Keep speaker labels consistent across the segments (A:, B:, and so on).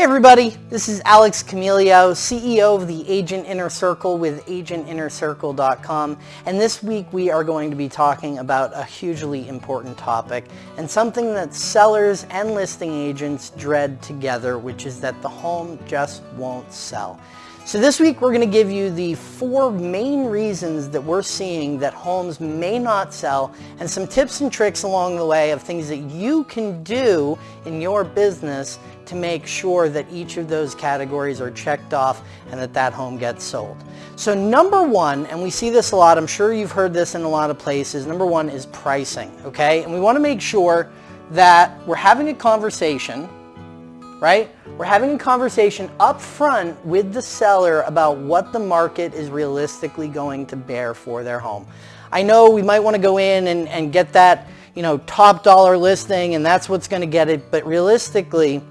A: Hey everybody, this is Alex Camilio, CEO of the Agent Inner Circle with agentinnercircle.com and this week we are going to be talking about a hugely important topic and something that sellers and listing agents dread together which is that the home just won't sell. So this week we're going to give you the four main reasons that we're seeing that homes may not sell and some tips and tricks along the way of things that you can do in your business to make sure that each of those categories are checked off and that that home gets sold. So number one, and we see this a lot, I'm sure you've heard this in a lot of places, number one is pricing, okay? And we want to make sure that we're having a conversation, right? We're having a conversation up front with the seller about what the market is realistically going to bear for their home. I know we might want to go in and, and get that you know, top dollar listing and that's what's going to get it, but realistically,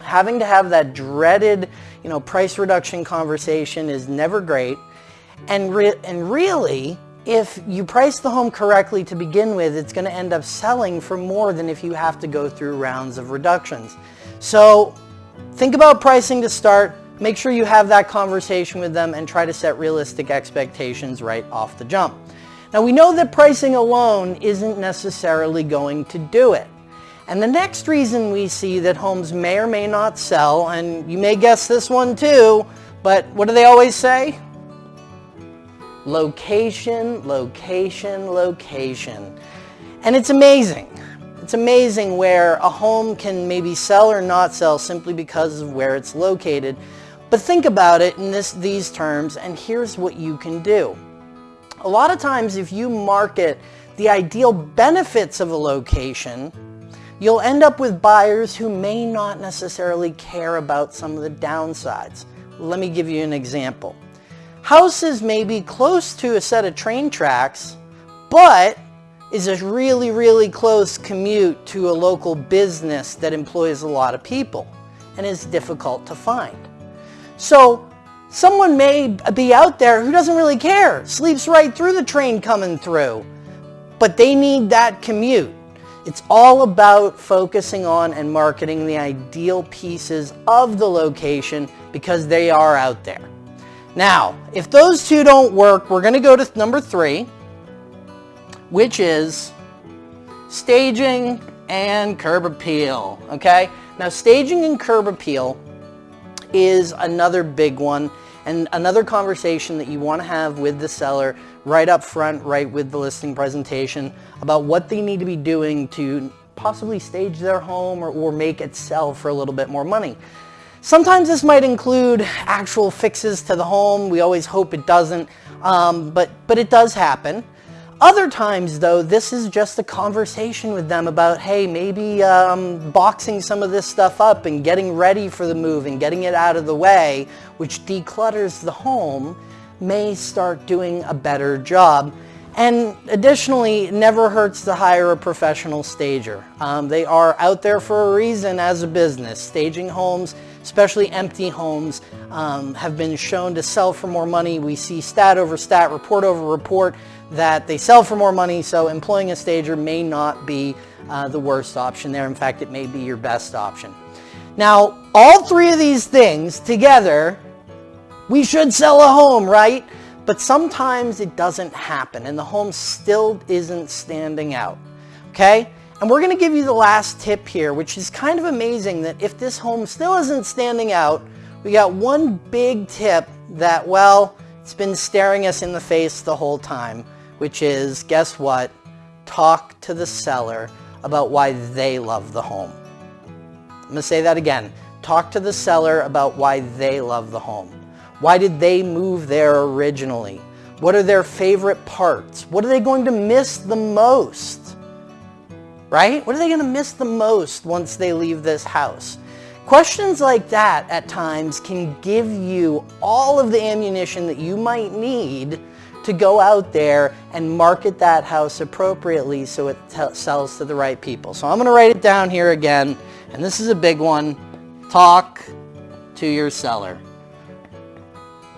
A: having to have that dreaded you know, price reduction conversation is never great. And, re and really, if you price the home correctly to begin with, it's going to end up selling for more than if you have to go through rounds of reductions. So Think about pricing to start. Make sure you have that conversation with them and try to set realistic expectations right off the jump. Now we know that pricing alone isn't necessarily going to do it. And the next reason we see that homes may or may not sell, and you may guess this one too, but what do they always say? Location, location, location. And it's amazing. It's amazing where a home can maybe sell or not sell simply because of where it's located. But think about it in this, these terms, and here's what you can do. A lot of times if you market the ideal benefits of a location, you'll end up with buyers who may not necessarily care about some of the downsides. Let me give you an example. Houses may be close to a set of train tracks, but is a really, really close commute to a local business that employs a lot of people and is difficult to find. So someone may be out there who doesn't really care, sleeps right through the train coming through, but they need that commute. It's all about focusing on and marketing the ideal pieces of the location because they are out there. Now, if those two don't work, we're going to go to number three, which is staging and curb appeal, okay? Now staging and curb appeal is another big one and another conversation that you want to have with the seller right up front, right with the listing presentation about what they need to be doing to possibly stage their home or, or make it sell for a little bit more money. Sometimes this might include actual fixes to the home. We always hope it doesn't, um, but, but it does happen. Other times though, this is just a conversation with them about, hey, maybe um, boxing some of this stuff up and getting ready for the move and getting it out of the way, which declutters the home, may start doing a better job. And additionally, it never hurts to hire a professional stager. Um, they are out there for a reason as a business. Staging homes, especially empty homes, um, have been shown to sell for more money. We see stat over stat, report over report that they sell for more money, so employing a stager may not be uh, the worst option there. In fact, it may be your best option. Now, all three of these things together, we should sell a home, right? But sometimes it doesn't happen and the home still isn't standing out, okay? And we're gonna give you the last tip here, which is kind of amazing that if this home still isn't standing out, we got one big tip that, well, it's been staring us in the face the whole time which is, guess what? Talk to the seller about why they love the home. I'm to say that again. Talk to the seller about why they love the home. Why did they move there originally? What are their favorite parts? What are they going to miss the most? Right? What are they going to miss the most once they leave this house? Questions like that at times can give you all of the ammunition that you might need to go out there and market that house appropriately so it sells to the right people. So I'm going to write it down here again, and this is a big one. Talk to your seller.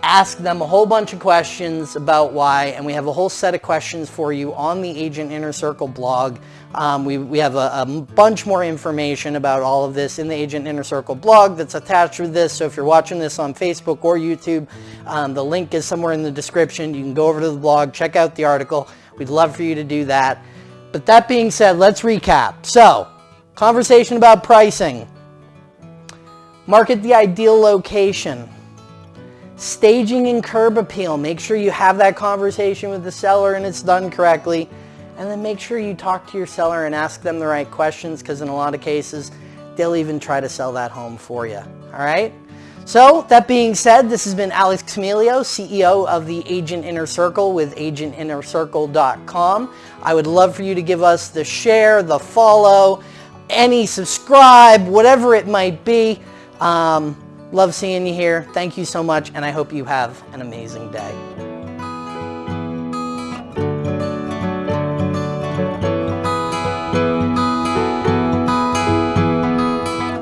A: Ask them a whole bunch of questions about why, and we have a whole set of questions for you on the Agent Inner Circle blog. Um, we, we have a, a, bunch more information about all of this in the Agent Inner Circle blog that's attached with this. So if you're watching this on Facebook or YouTube, um, the link is somewhere in the description. You can go over to the blog, check out the article. We'd love for you to do that. But that being said, let's recap. So, conversation about pricing. Market the ideal location Staging and curb appeal. Make sure you have that conversation with the seller and it's done correctly. And then make sure you talk to your seller and ask them the right questions because in a lot of cases, they'll even try to sell that home for you. All right? So that being said, this has been Alex Camilio, CEO of the Agent Inner Circle with agentinnercircle.com. I would love for you to give us the share, the follow, any subscribe, whatever it might be. Um, Love seeing you here. Thank you so much, and I hope you have an amazing day.